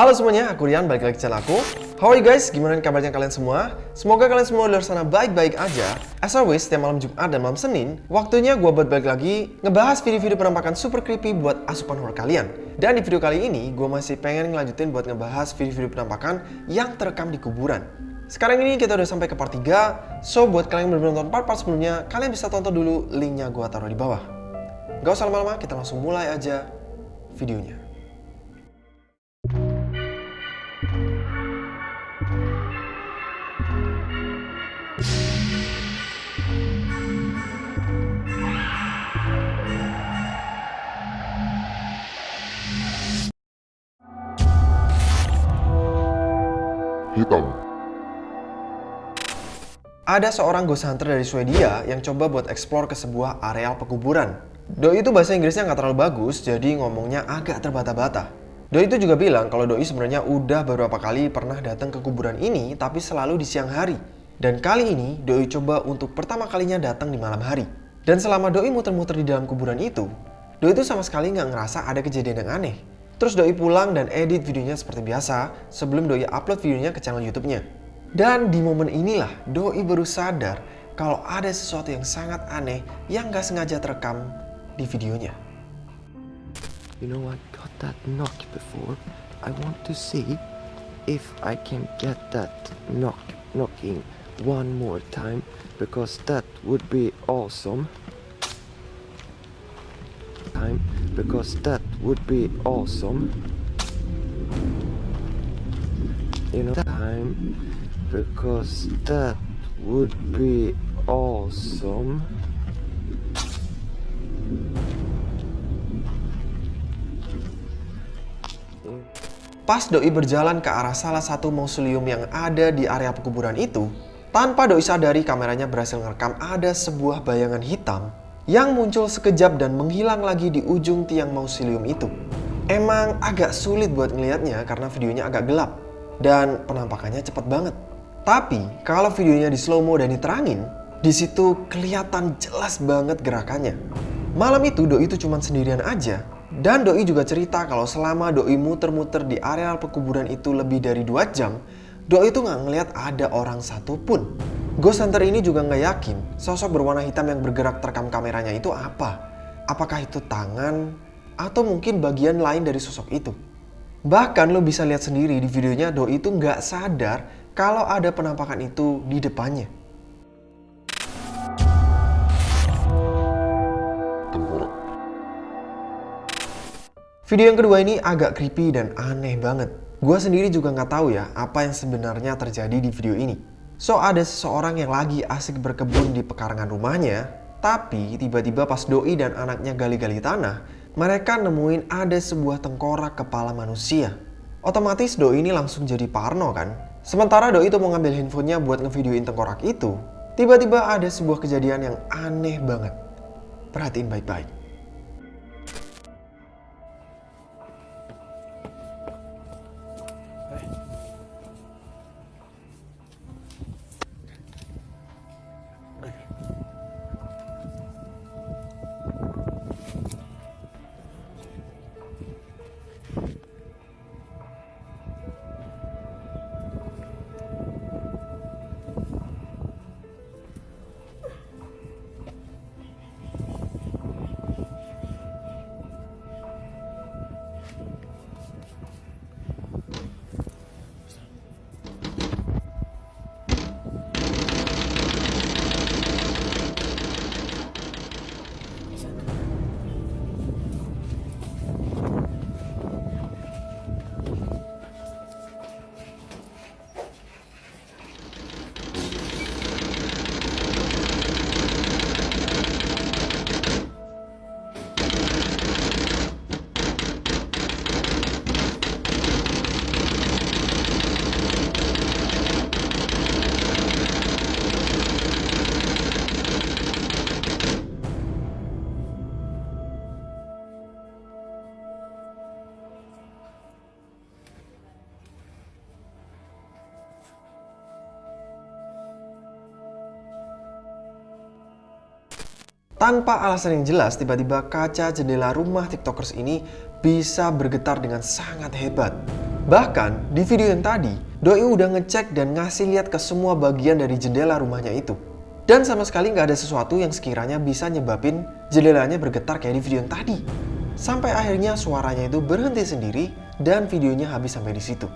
Halo semuanya, aku Rian, balik lagi ke channel aku. How are you guys? Gimana kabarnya kalian semua? Semoga kalian semua di luar sana baik-baik aja. As always, setiap malam Jumat dan malam Senin, waktunya gue buat balik lagi ngebahas video-video penampakan super creepy buat asupan horror kalian. Dan di video kali ini, gue masih pengen ngelanjutin buat ngebahas video-video penampakan yang terekam di kuburan. Sekarang ini kita udah sampai ke part 3, so buat kalian yang belum nonton part-part sebelumnya, kalian bisa tonton dulu linknya gue taruh di bawah. Gak usah lama-lama, kita langsung mulai aja videonya. Ada seorang ghost hunter dari Swedia yang coba buat explore ke sebuah areal pekuburan. Doi itu bahasa Inggrisnya nggak terlalu bagus, jadi ngomongnya agak terbata-bata. Doi itu juga bilang kalau Doi sebenarnya udah beberapa kali pernah datang ke kuburan ini, tapi selalu di siang hari. Dan kali ini Doi coba untuk pertama kalinya datang di malam hari. Dan selama Doi muter-muter di dalam kuburan itu, Doi itu sama sekali nggak ngerasa ada kejadian yang aneh. Terus Doi pulang dan edit videonya seperti biasa sebelum Doi upload videonya ke channel YouTube-nya. Dan di momen inilah Doi baru sadar kalau ada sesuatu yang sangat aneh yang gak sengaja terekam di videonya. You know, I got that knock before. I want to see if I can get that knock knocking one more time because that would be awesome. Time because that would be awesome. Know, time because that would be awesome. Pas Doi berjalan ke arah salah satu mausoleum yang ada di area pekuburan itu, tanpa Doi sadari kameranya berhasil merekam ada sebuah bayangan hitam yang muncul sekejap dan menghilang lagi di ujung tiang mausoleum itu. Emang agak sulit buat ngelihatnya karena videonya agak gelap dan penampakannya cepet banget. Tapi kalau videonya di slow mo dan diterangin, di situ kelihatan jelas banget gerakannya. Malam itu Doi itu cuma sendirian aja dan Doi juga cerita kalau selama Doi muter-muter di areal pekuburan itu lebih dari 2 jam, Doi itu nggak ngeliat ada orang satupun. Ghost Hunter ini juga nggak yakin sosok berwarna hitam yang bergerak terekam kameranya itu apa. Apakah itu tangan atau mungkin bagian lain dari sosok itu. Bahkan lo bisa lihat sendiri di videonya Doi itu nggak sadar kalau ada penampakan itu di depannya. Video yang kedua ini agak creepy dan aneh banget. Gue sendiri juga nggak tahu ya apa yang sebenarnya terjadi di video ini. So ada seseorang yang lagi asik berkebun di pekarangan rumahnya, tapi tiba-tiba pas Doi dan anaknya gali-gali tanah, mereka nemuin ada sebuah tengkorak kepala manusia. Otomatis Doi ini langsung jadi parno kan? Sementara Doi itu mau ngambil handphonenya buat ngevideoin tengkorak itu, tiba-tiba ada sebuah kejadian yang aneh banget. Perhatiin baik-baik. Tanpa alasan yang jelas, tiba-tiba kaca jendela rumah tiktokers ini bisa bergetar dengan sangat hebat. Bahkan di video yang tadi, Doi udah ngecek dan ngasih lihat ke semua bagian dari jendela rumahnya itu. Dan sama sekali nggak ada sesuatu yang sekiranya bisa nyebabin jendelanya bergetar kayak di video yang tadi. Sampai akhirnya suaranya itu berhenti sendiri dan videonya habis sampai di situ.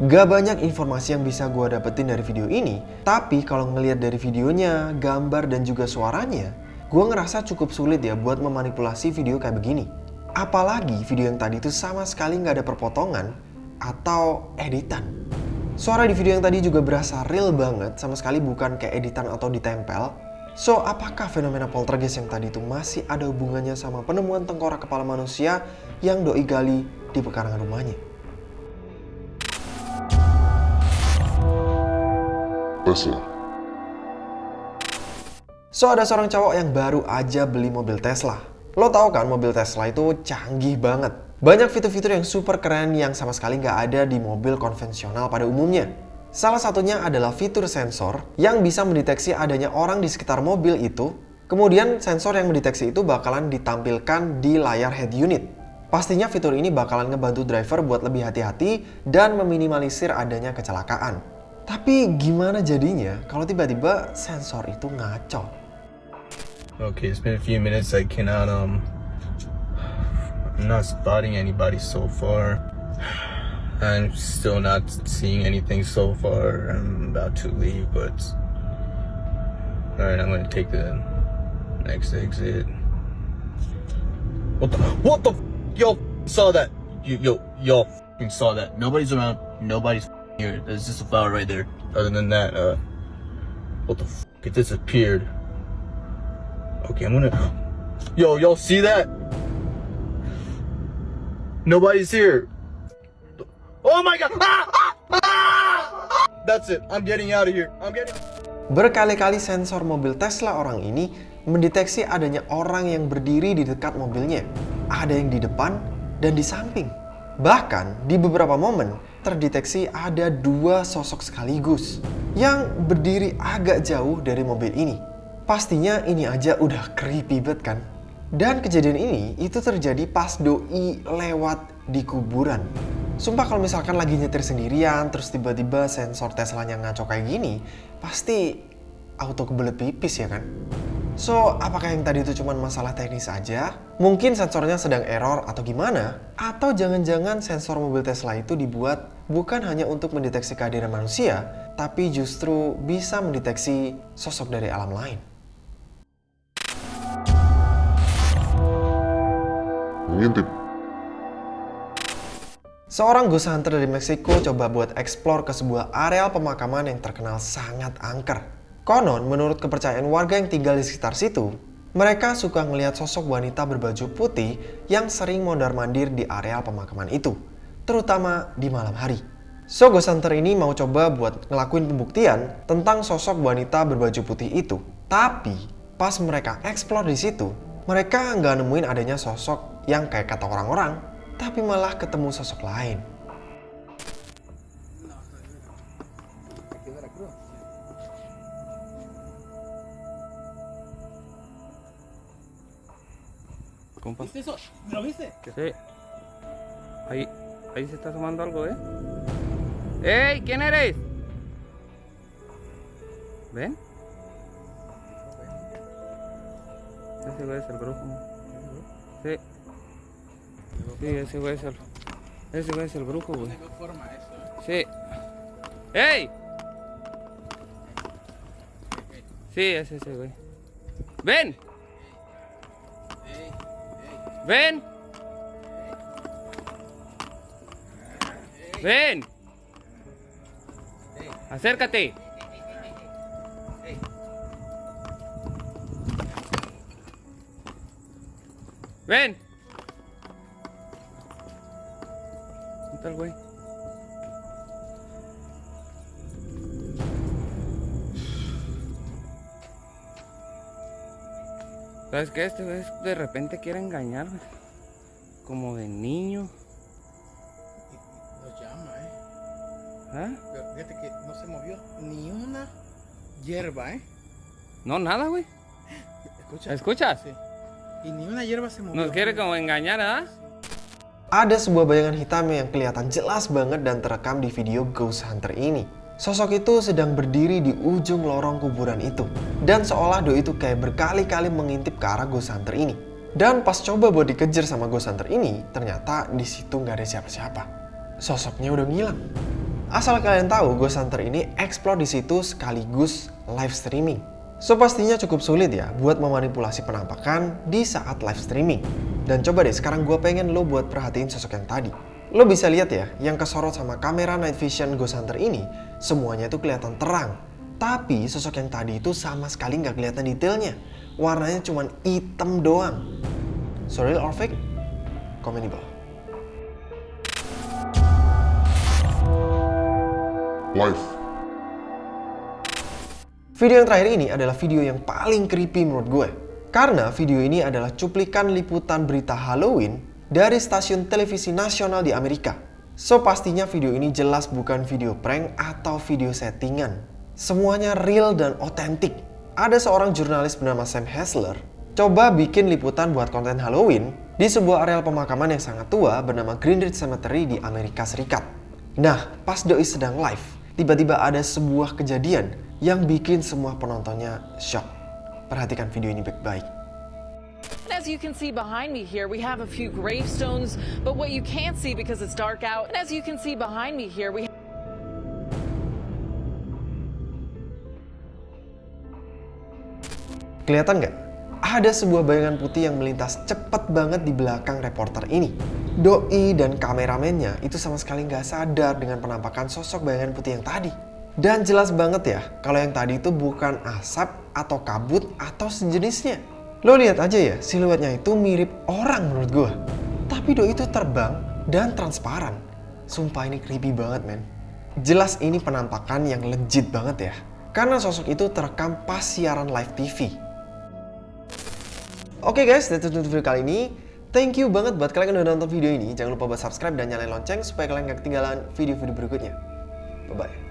Gak banyak informasi yang bisa gue dapetin dari video ini, tapi kalau ngelihat dari videonya, gambar dan juga suaranya, gue ngerasa cukup sulit ya buat memanipulasi video kayak begini. Apalagi video yang tadi itu sama sekali nggak ada perpotongan atau editan. Suara di video yang tadi juga berasa real banget, sama sekali bukan kayak editan atau ditempel. So, apakah fenomena poltergeist yang tadi itu masih ada hubungannya sama penemuan tengkorak kepala manusia yang doi gali di pekarangan rumahnya? Tesla. So, ada seorang cowok yang baru aja beli mobil Tesla. Lo tau kan mobil Tesla itu canggih banget. Banyak fitur-fitur yang super keren yang sama sekali nggak ada di mobil konvensional pada umumnya. Salah satunya adalah fitur sensor yang bisa mendeteksi adanya orang di sekitar mobil itu. Kemudian sensor yang mendeteksi itu bakalan ditampilkan di layar head unit. Pastinya fitur ini bakalan ngebantu driver buat lebih hati-hati dan meminimalisir adanya kecelakaan. Tapi gimana jadinya kalau tiba-tiba sensor itu ngaco? Okay, it's been a few minutes. I cannot, um, I'm not spotting anybody so far. I'm still not seeing anything so far. I'm about to leave, but all right, I'm gonna take the next exit. What the? What the? Yo, saw that. You, yo, yo, saw that. Nobody's around. Nobody's here. There's just a flower right there. Other than that, uh, what the? F- it disappeared. Okay. Yo, y'all see that? Nobody's here. Oh my god! Ah! Ah! Ah! That's it. I'm getting out of here. I'm getting. Berkali-kali sensor mobil Tesla orang ini mendeteksi adanya orang yang berdiri di dekat mobilnya. Ada yang di depan dan di samping. Bahkan di beberapa momen terdeteksi ada dua sosok sekaligus yang berdiri agak jauh dari mobil ini. Pastinya ini aja udah creepy banget kan? Dan kejadian ini itu terjadi pas doi lewat di kuburan. Sumpah kalau misalkan lagi nyetir sendirian terus tiba-tiba sensor Teslanya ngaco kayak gini, pasti auto kebelet pipis ya kan? So, apakah yang tadi itu cuma masalah teknis aja? Mungkin sensornya sedang error atau gimana? Atau jangan-jangan sensor mobil Tesla itu dibuat bukan hanya untuk mendeteksi kehadiran manusia, tapi justru bisa mendeteksi sosok dari alam lain. Mengintip. Seorang ghost hunter dari Meksiko coba buat explore ke sebuah areal pemakaman yang terkenal sangat angker. Konon, menurut kepercayaan warga yang tinggal di sekitar situ, mereka suka ngelihat sosok wanita berbaju putih yang sering mondar-mandir di areal pemakaman itu, terutama di malam hari. So, ghost hunter ini mau coba buat ngelakuin pembuktian tentang sosok wanita berbaju putih itu. Tapi, pas mereka explore di situ, mereka nggak nemuin adanya sosok yang kayak kata orang-orang, tapi malah ketemu sosok lain. Compa. ¿Viste eso? ¿Lo viste? Sí. Ahí, ahí se está asomando algo, ¿eh? ¡Ey! ¿Quién eres? ¿Ven? Ese güey es el brujo. Sí. Sí, ese güey es el. Ese güey es el brujo, güey. Sí. ¡Ey! Sí, es ese güey. ¡Ven! ¡Ven! ¡Ven! ¡Acércate! ¡Ven! ¿Dónde está el güey? ¿Sabes qué? Este güey de repente quiere engañar, güey. Como de niño. Nos llama, ¿eh? ¿Ah? Pero fíjate que no se movió ni una hierba, ¿eh? No, nada, güey. Escucha. ¿Escuchas? Sí. Y ni una hierba se movió. Nos quiere como engañar, ¿ah? Ada sebuah bayangan hitam yang kelihatan jelas banget dan terekam di video Ghost Hunter ini. Sosok itu sedang berdiri di ujung lorong kuburan itu. Dan seolah Doi itu kayak berkali-kali mengintip ke arah Ghost Hunter ini. Dan pas coba buat dikejar sama Ghost Hunter ini, ternyata di situ nggak ada siapa-siapa. Sosoknya udah ngilang. Asal kalian tahu, Ghost Hunter ini explore di situ sekaligus live streaming. So pastinya cukup sulit ya buat memanipulasi penampakan di saat live streaming. Dan coba deh sekarang gue pengen lo buat perhatiin sosok yang tadi. Lo bisa lihat ya, yang kesorot sama kamera night vision Ghost Hunter ini, semuanya itu kelihatan terang. Tapi sosok yang tadi itu sama sekali nggak kelihatan detailnya. Warnanya cuma hitam doang. So real or fake? Komen di bawah. Life. Video yang terakhir ini adalah video yang paling creepy menurut gue. Karena video ini adalah cuplikan liputan berita Halloween dari stasiun televisi nasional di Amerika. So pastinya video ini jelas bukan video prank atau video settingan. Semuanya real dan otentik. Ada seorang jurnalis bernama Sam Hessler coba bikin liputan buat konten Halloween di sebuah areal pemakaman yang sangat tua bernama Greenridge Cemetery di Amerika Serikat. Nah, pas Doi sedang live, tiba-tiba ada sebuah kejadian yang bikin semua penontonnya shock. Perhatikan video ini baik-baik. As you can see behind me here, we have a few gravestones, but what you can't see because it's dark out, and as you can see behind me here, we Kelihatan nggak? Ada sebuah bayangan putih yang melintas cepat banget di belakang reporter ini. Doi dan kameramennya itu sama sekali nggak sadar dengan penampakan sosok bayangan putih yang tadi. Dan jelas banget ya, kalau yang tadi itu bukan asap atau kabut atau sejenisnya. Lo lihat aja ya, siluetnya itu mirip orang menurut gue. Tapi Doi itu terbang dan transparan. Sumpah ini creepy banget men. Jelas ini penampakan yang legit banget ya. Karena sosok itu terekam pas siaran live TV. Oke guys, that's it video kali ini. Thank you banget buat kalian yang udah nonton video ini. Jangan lupa buat subscribe dan nyalain lonceng supaya kalian gak ketinggalan video-video berikutnya. Bye-bye.